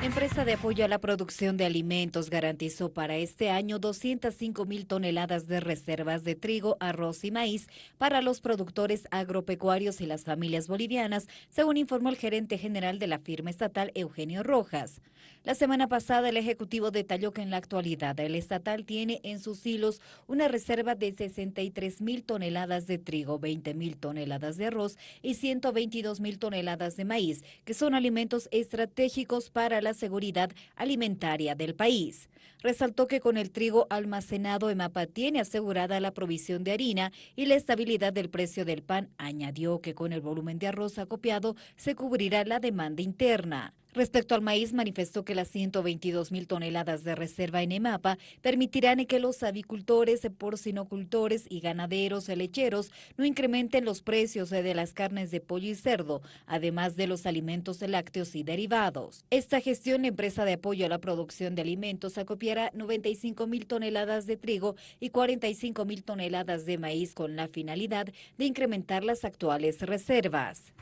Empresa de apoyo a la producción de alimentos garantizó para este año 205 mil toneladas de reservas de trigo, arroz y maíz para los productores agropecuarios y las familias bolivianas, según informó el gerente general de la firma estatal Eugenio Rojas. La semana pasada el Ejecutivo detalló que en la actualidad el estatal tiene en sus hilos una reserva de 63 mil toneladas de trigo, 20 mil toneladas de arroz y 122 mil toneladas de maíz, que son alimentos estratégicos para la la seguridad alimentaria del país. Resaltó que con el trigo almacenado EMAPA tiene asegurada la provisión de harina y la estabilidad del precio del pan. Añadió que con el volumen de arroz acopiado se cubrirá la demanda interna. Respecto al maíz, manifestó que las 122 mil toneladas de reserva en EMAPA permitirán que los avicultores, porcinocultores y ganaderos lecheros no incrementen los precios de las carnes de pollo y cerdo, además de los alimentos lácteos y derivados. Esta gestión, empresa de apoyo a la producción de alimentos, acopiará 95 mil toneladas de trigo y 45 mil toneladas de maíz con la finalidad de incrementar las actuales reservas.